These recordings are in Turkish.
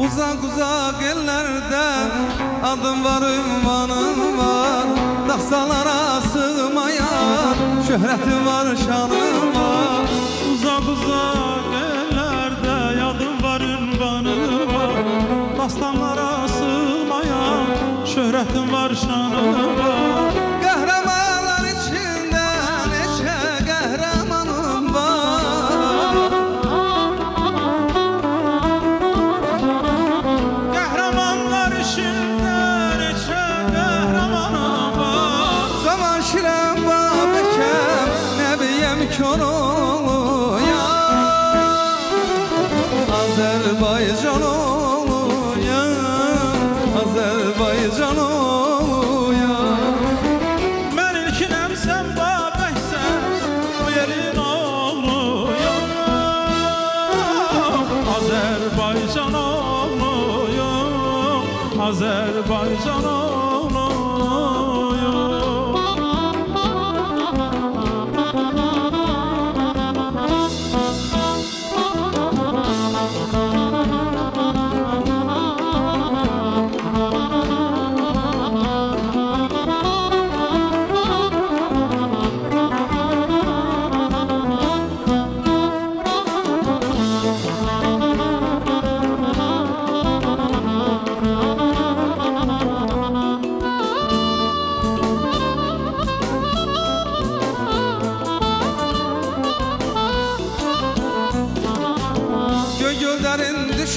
Uzak uzak ellerde adım var ünvanım var. Dağsalara sığmayan şöhretim var şanım var. Uzak uzak ellerde yadım var ünvanı var. Dastanlara sığmayan şöhretim var şanım var Azerbaycan oğluyum Azərbaycan oğluyum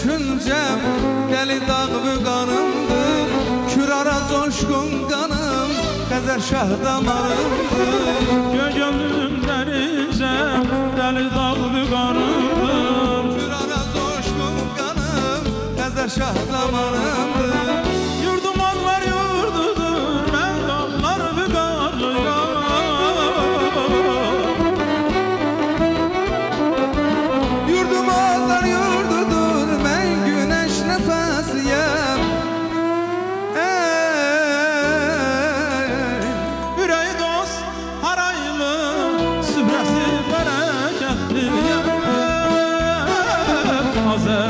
düşüncem Deli dağ büganımdır Kürara coşkun kanım Gezer şah damarımdır. Gögölümdən incəm Dəli dağ büqanımdır Kürara coşkun kanım Gezer şah damarımdır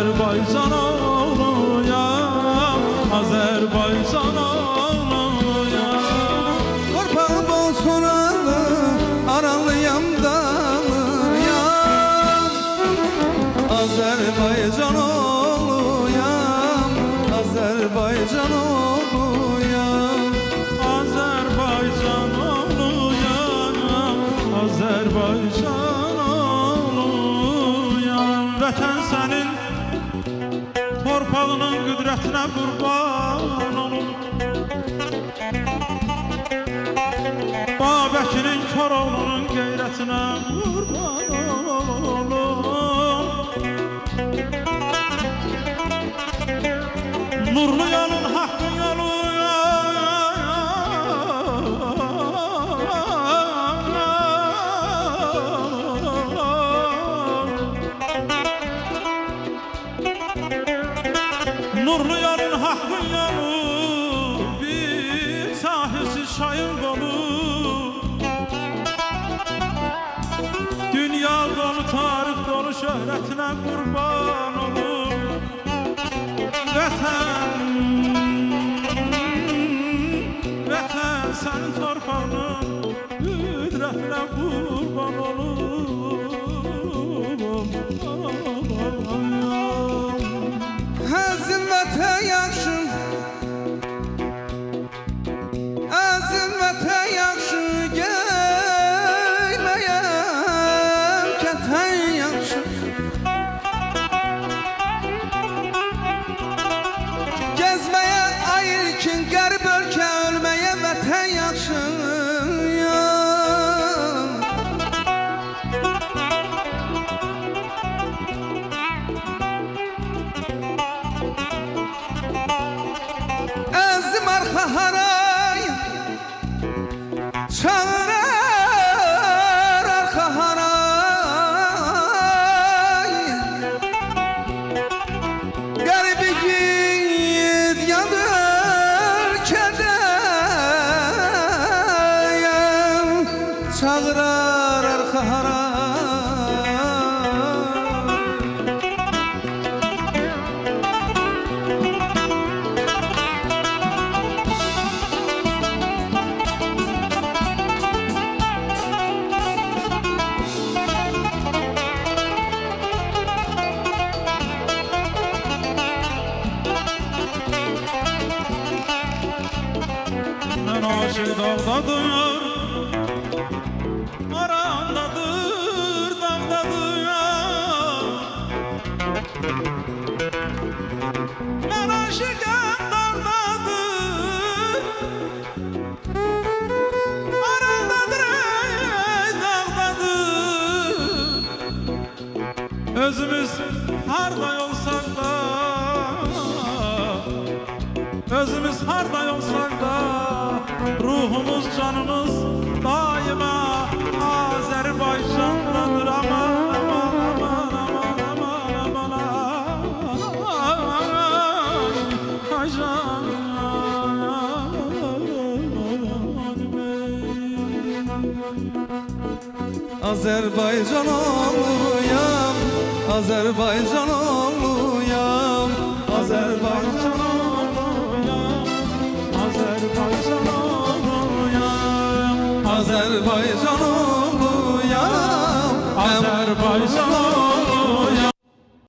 Azərbaycan oğluyam Azərbaycan oğluyam Torpağı bol sonalı Aralıyam dağlıyam Azerbaycan oğluyam Azerbaycan oğluyam Azərbaycan oğluyam Azərbaycan qüdrətinə qurban olum Babəkinin Koroğlunun qeyrətinə qurban olum Nurlu yolun hakkın Nurlu yolun hakkın yolu Bir sahilsiz çayın kolu Dünya dolu tarih dolu şöhretine kurban olur Vətən Vətən sənin Əzim arxa haray Çağırar arxa haray. Qərbi gid yanır kədəyəm Çağırar haray başı dağdadır Arandadır dağdadır aşıkım dağdadır Arandadır ey dağdadır. Özümüz harday olsak da Özümüz harday olsak Ruhumuz canımız daima Azerbaycan'dadır canım Azerbaycan oğluyam Azerbaycan oğluyam Azerbaycan Azerbaycan oğluyam Azerbaycan oğluyam Azerbaycan oğluyam